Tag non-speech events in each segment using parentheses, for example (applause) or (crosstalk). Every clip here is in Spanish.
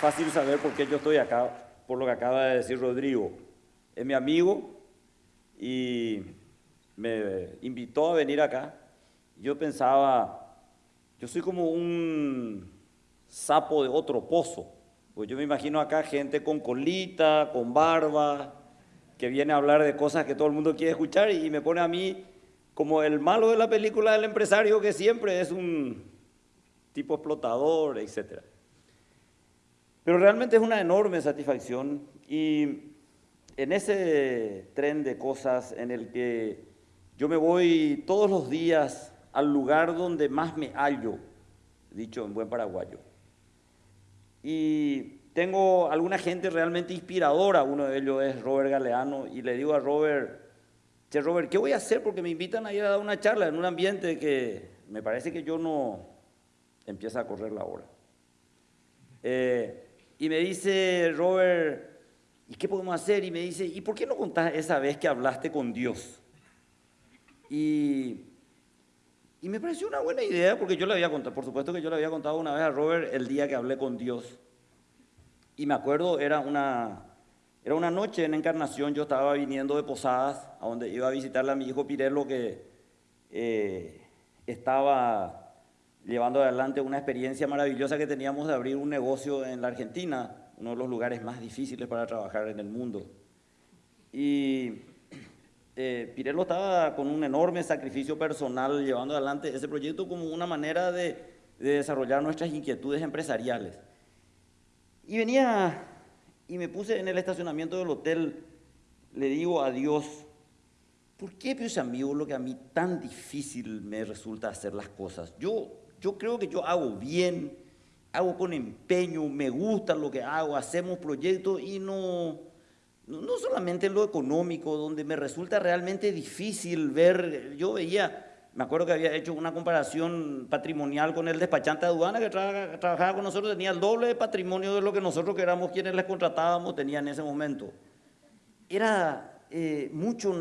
fácil saber por qué yo estoy acá, por lo que acaba de decir Rodrigo. Es mi amigo y me invitó a venir acá. Yo pensaba, yo soy como un sapo de otro pozo. Pues yo me imagino acá gente con colita, con barba, que viene a hablar de cosas que todo el mundo quiere escuchar y me pone a mí como el malo de la película del empresario que siempre es un tipo explotador, etc. Pero realmente es una enorme satisfacción y en ese tren de cosas en el que yo me voy todos los días al lugar donde más me hallo, dicho en buen paraguayo. Y tengo alguna gente realmente inspiradora, uno de ellos es Robert Galeano, y le digo a Robert, che Robert, ¿qué voy a hacer? Porque me invitan a ir a dar una charla en un ambiente que me parece que yo no empieza a correr la hora. Eh, y me dice Robert, ¿y qué podemos hacer? Y me dice, ¿y por qué no contás esa vez que hablaste con Dios? Y, y me pareció una buena idea porque yo le había contado, por supuesto que yo le había contado una vez a Robert el día que hablé con Dios. Y me acuerdo, era una, era una noche en Encarnación, yo estaba viniendo de Posadas, a donde iba a visitarle a mi hijo Pirelo que eh, estaba llevando adelante una experiencia maravillosa que teníamos de abrir un negocio en la Argentina, uno de los lugares más difíciles para trabajar en el mundo. Y eh, Pirelo estaba con un enorme sacrificio personal llevando adelante ese proyecto como una manera de, de desarrollar nuestras inquietudes empresariales. Y venía y me puse en el estacionamiento del hotel, le digo a Dios, ¿por qué, pues amigo, lo que a mí tan difícil me resulta hacer las cosas? Yo yo creo que yo hago bien, hago con empeño, me gusta lo que hago, hacemos proyectos y no, no, solamente en lo económico, donde me resulta realmente difícil ver, yo veía, me acuerdo que había hecho una comparación patrimonial con el despachante de aduana que trabajaba con nosotros, tenía el doble de patrimonio de lo que nosotros que éramos quienes les contratábamos tenía en ese momento. Era eh, mucho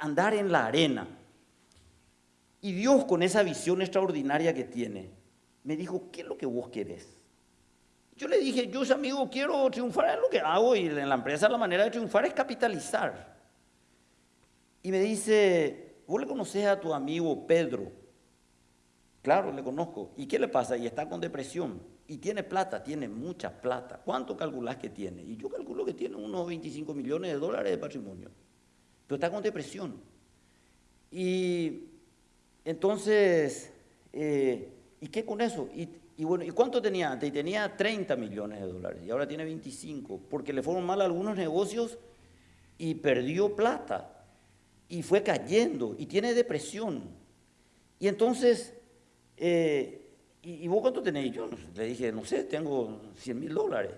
andar en la arena. Y Dios con esa visión extraordinaria que tiene, me dijo, ¿qué es lo que vos querés? Yo le dije, yo amigo quiero triunfar en lo que hago y en la empresa la manera de triunfar es capitalizar. Y me dice, ¿vos le conocés a tu amigo Pedro? Claro, le conozco. ¿Y qué le pasa? Y está con depresión. Y tiene plata, tiene mucha plata. ¿Cuánto calculás que tiene? Y yo calculo que tiene unos 25 millones de dólares de patrimonio. Pero está con depresión. Y entonces, eh, ¿y qué con eso? Y, bueno, ¿y cuánto tenía antes? Y tenía 30 millones de dólares y ahora tiene 25, porque le fueron mal algunos negocios y perdió plata y fue cayendo y tiene depresión. Y entonces, eh, ¿y, vos cuánto tenés? Yo le dije, no sé, tengo 100 mil dólares.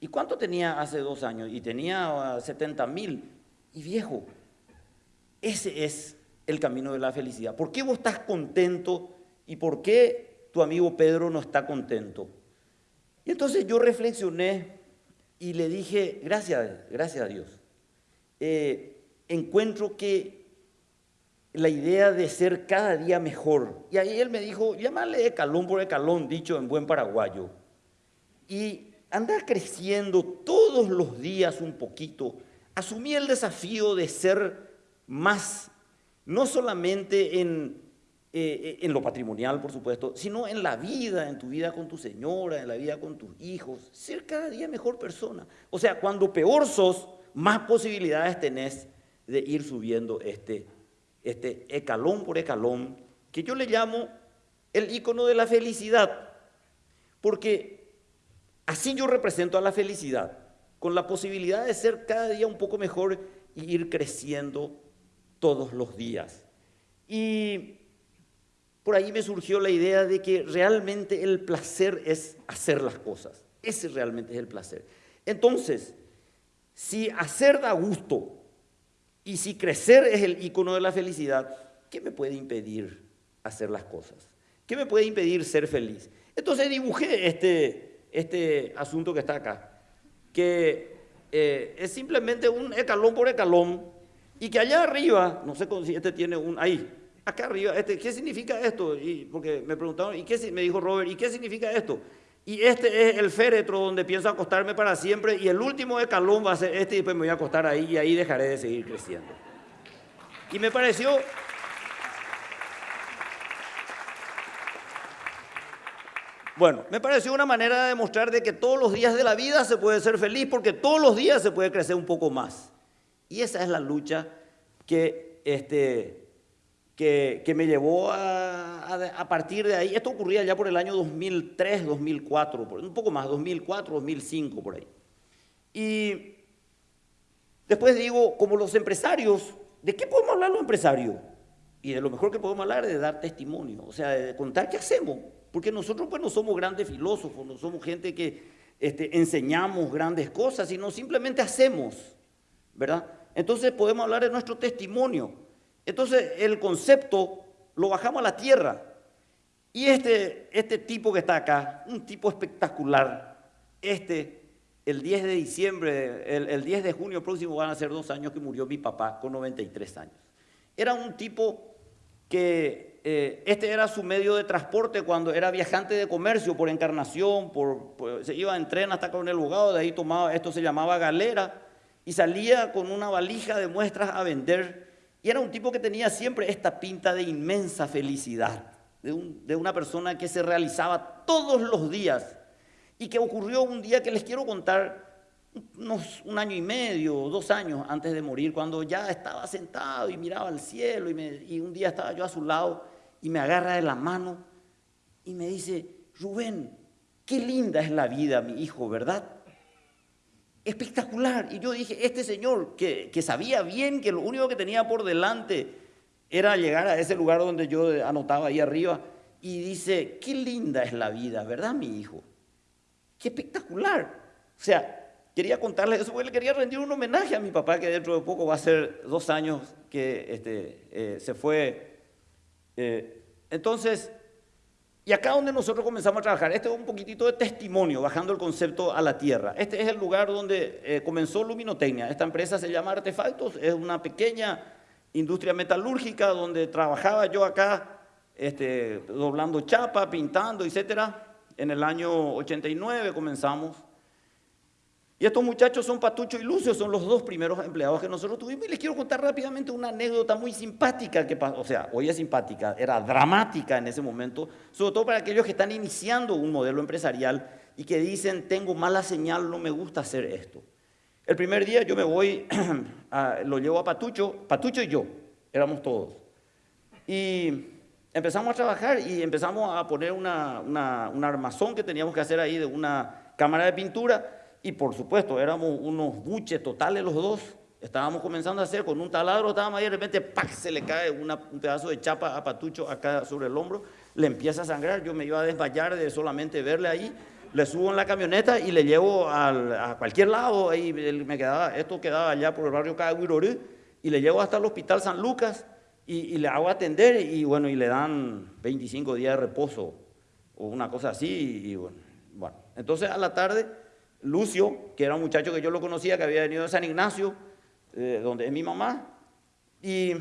¿Y cuánto tenía hace dos años? Y tenía 70 ah, mil. Y viejo, ese es el camino de la felicidad. ¿Por qué vos estás contento y por qué tu amigo Pedro no está contento? Y entonces yo reflexioné y le dije, gracias, gracias a Dios. Eh, encuentro que la idea de ser cada día mejor, y ahí él me dijo, llámale calón por calón, dicho en buen paraguayo, y andar creciendo todos los días un poquito, asumí el desafío de ser más no solamente en, eh, eh, en lo patrimonial, por supuesto, sino en la vida, en tu vida con tu señora, en la vida con tus hijos, ser cada día mejor persona. O sea, cuando peor sos, más posibilidades tenés de ir subiendo este, este escalón por escalón, que yo le llamo el icono de la felicidad, porque así yo represento a la felicidad, con la posibilidad de ser cada día un poco mejor y ir creciendo todos los días. Y por ahí me surgió la idea de que realmente el placer es hacer las cosas. Ese realmente es el placer. Entonces, si hacer da gusto y si crecer es el icono de la felicidad, ¿qué me puede impedir hacer las cosas? ¿Qué me puede impedir ser feliz? Entonces dibujé este, este asunto que está acá, que eh, es simplemente un escalón por escalón y que allá arriba, no sé si este tiene un, ahí, acá arriba, este, ¿qué significa esto? Y porque me preguntaron, ¿y qué me dijo Robert, ¿y qué significa esto? Y este es el féretro donde pienso acostarme para siempre y el último escalón va a ser este y después me voy a acostar ahí y ahí dejaré de seguir creciendo. Y me pareció... Bueno, me pareció una manera de demostrar de que todos los días de la vida se puede ser feliz porque todos los días se puede crecer un poco más. Y esa es la lucha que, este, que, me llevó a, a, partir de ahí. Esto ocurría ya por el año 2003, 2004, un poco más, 2004, 2005, por ahí. Y después digo, como los empresarios, ¿de qué podemos hablar los empresarios? Y de lo mejor que podemos hablar es de dar testimonio, o sea, de contar qué hacemos. Porque nosotros pues no somos grandes filósofos, no somos gente que este, enseñamos grandes cosas, sino simplemente hacemos, ¿verdad? Entonces podemos hablar de nuestro testimonio. Entonces el concepto lo bajamos a la tierra. Y este, este tipo que está acá, un tipo espectacular, este, el 10 de diciembre, el, el 10 de junio próximo van a ser dos años que murió mi papá con 93 años. Era un tipo que eh, este era su medio de transporte cuando era viajante de comercio por encarnación, por, se iba en tren hasta con el Bogado, de ahí tomaba, esto se llamaba galera, y salía con una valija de muestras a vender. Y era un tipo que tenía siempre esta pinta de inmensa felicidad, de, de una persona que se realizaba todos los días y que ocurrió un día que les quiero contar unos, un año y medio, dos años antes de morir, cuando ya estaba sentado y miraba al cielo y, un día estaba yo a su lado y me agarra de la mano y me dice, Rubén, qué linda es la vida, mi hijo, ¿verdad? Espectacular. Y yo dije, este señor que, que sabía bien que lo único que tenía por delante era llegar a ese lugar donde yo anotaba ahí arriba, y dice, qué linda es la vida, ¿verdad, mi hijo? Qué espectacular. O sea, quería contarles eso, porque le quería rendir un homenaje a mi papá, que dentro de poco va a ser dos años que este, eh, se fue. Eh, entonces, y acá donde nosotros comenzamos a trabajar, este es un poquitito de testimonio, bajando el concepto a la tierra. Este es el lugar donde eh, comenzó Luminotecnia. Esta empresa se llama Artefactos, es una pequeña industria metalúrgica donde trabajaba yo acá, este, doblando chapa, pintando, etcétera. En el año 89 comenzamos. Y estos muchachos son Patucho y Lucio, son los dos primeros empleados que nosotros tuvimos. Y les quiero contar rápidamente una anécdota muy simpática que pasó. O sea, hoy es simpática, era dramática en ese momento, sobre todo para aquellos que están iniciando un modelo empresarial y que dicen, tengo mala señal, no me gusta hacer esto. El primer día yo me voy, (clears throat) lo llevo a Patucho, Patucho y yo, éramos todos. Y empezamos a trabajar y empezamos a poner una, una, un armazón que teníamos que hacer ahí de una cámara de pintura y por supuesto, éramos unos buches totales los dos. Estábamos comenzando a hacer con un taladro, estábamos ahí y de repente ¡pac! se le cae un pedazo de chapa a Patucho acá sobre el hombro, le empieza a sangrar, yo me iba a desmayar de solamente verle ahí, le subo en la camioneta y le llevo a cualquier lado, ahí me quedaba, esto quedaba allá por el barrio Caguirorú, y le llevo hasta el hospital San Lucas y, le hago atender y bueno, y le dan 25 días de reposo o una cosa así y bueno, bueno. entonces a la tarde Lucio, que era un muchacho que yo lo conocía, que había venido de San Ignacio, eh, donde es mi mamá, y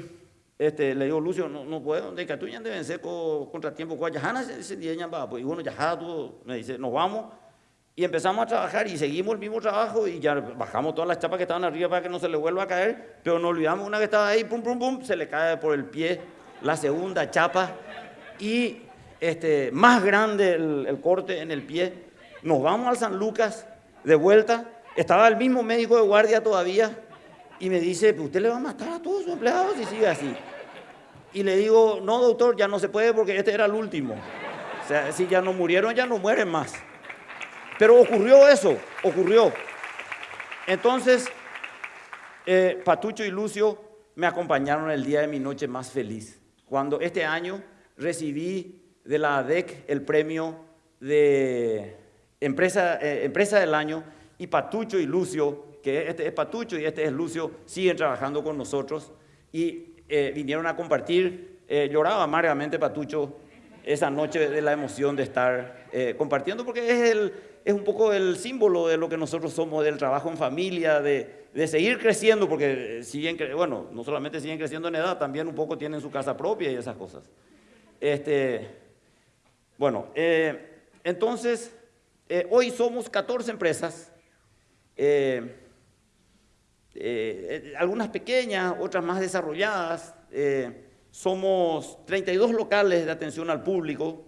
este, le digo, Lucio, no, no puedo, de que tú ya deben ser contratiempo, con Yajana se día pues, y bueno, ya tú, me dice, nos vamos, y empezamos a trabajar y seguimos el mismo trabajo y ya bajamos todas las chapas que estaban arriba para que no se le vuelva a caer, pero no olvidamos una que estaba ahí, pum, pum, pum, se le cae por el pie la segunda chapa y este, más grande el, el corte en el pie. Nos vamos al San Lucas de vuelta, estaba el mismo médico de guardia todavía y me dice, usted le va a matar a todos sus empleados si sigue así. Y le digo, no doctor, ya no se puede porque este era el último. O sea, si ya no murieron, ya no mueren más. Pero ocurrió eso, ocurrió. Entonces, eh, Patucho y Lucio me acompañaron el día de mi noche más feliz, cuando este año recibí de la ADEC el premio de empresa, eh, empresa del año, y Patucho y Lucio, que este es Patucho y este es Lucio, siguen trabajando con nosotros y eh, vinieron a compartir. Eh, lloraba amargamente Patucho esa noche de la emoción de estar compartiendo, porque es, el, es un poco el símbolo de lo que nosotros somos, del trabajo en familia, de, de seguir creciendo, porque siguen, bueno, no solamente siguen creciendo en edad, también un poco tienen su casa propia y esas cosas. Este, bueno, entonces Eh, hoy somos 14 empresas, eh, eh, algunas pequeñas, otras más desarrolladas. somos 32 locales de atención al público,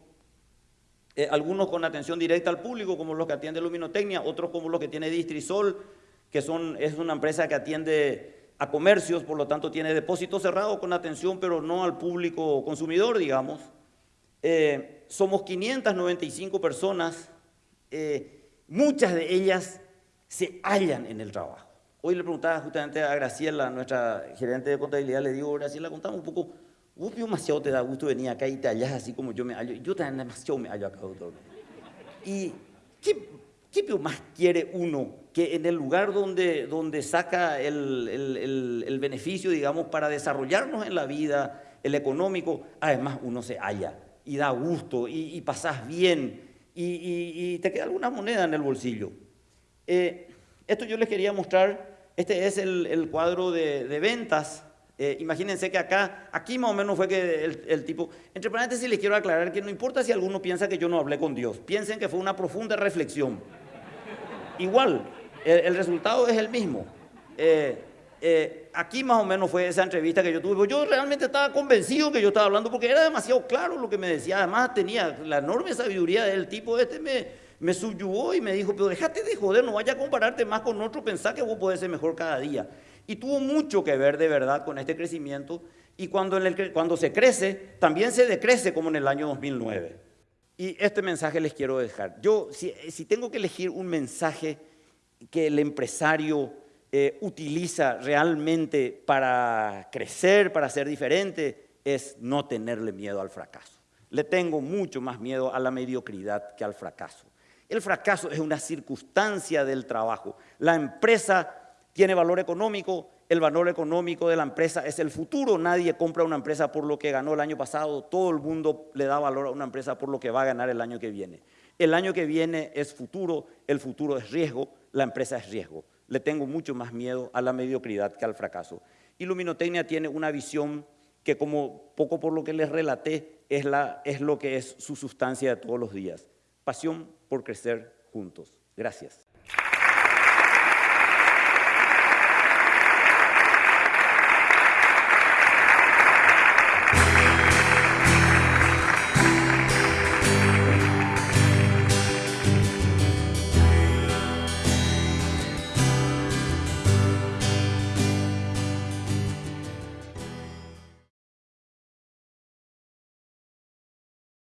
algunos con atención directa al público, como los que atiende Luminotecnia, otros como los que tiene Distrisol, que son, es una empresa que atiende a comercios, por lo tanto tiene depósito cerrado con atención, pero no al público consumidor, digamos. somos 595 personas eh, muchas de ellas se hallan en el trabajo. Hoy le preguntaba justamente a Graciela, nuestra gerente de contabilidad, le digo, Graciela, contame un poco, vos demasiado te da gusto venir acá y te hallas así como yo me hallo. Yo también demasiado me hallo acá, doctor. ¿Y qué, qué más quiere uno que en el lugar donde, donde saca el, el, el, beneficio, digamos, para desarrollarnos en la vida, el económico, además uno se halla y da gusto y, y pasás bien y, te queda alguna moneda en el bolsillo. Eh, esto yo les quería mostrar, este es el, cuadro de, ventas. Eh, imagínense que acá, aquí más o menos fue que el, tipo, entre paréntesis les quiero aclarar que no importa si alguno piensa que yo no hablé con Dios, piensen que fue una profunda reflexión. Igual, el, resultado es el mismo. Eh, eh, aquí más o menos fue esa entrevista que yo tuve. Pues yo realmente estaba convencido que yo estaba hablando porque era demasiado claro lo que me decía. Además tenía la enorme sabiduría del tipo este me, me subyugó y me dijo, pero déjate de joder, no vaya a compararte más con otro, pensá que vos podés ser mejor cada día. Y tuvo mucho que ver de verdad con este crecimiento y cuando, en el, cuando se crece, también se decrece como en el año 2009. Y este mensaje les quiero dejar. Yo, si, si tengo que elegir un mensaje que el empresario eh, utiliza realmente para crecer, para ser diferente, es no tenerle miedo al fracaso. Le tengo mucho más miedo a la mediocridad que al fracaso. El fracaso es una circunstancia del trabajo. La empresa tiene valor económico, el valor económico de la empresa es el futuro. Nadie compra una empresa por lo que ganó el año pasado, todo el mundo le da valor a una empresa por lo que va a ganar el año que viene. El año que viene es futuro, el futuro es riesgo, la empresa es riesgo le tengo mucho más miedo a la mediocridad que al fracaso. Iluminotecnia tiene una visión que como poco por lo que les relaté es, lo que es su sustancia de todos los días. Pasión por crecer juntos. Gracias.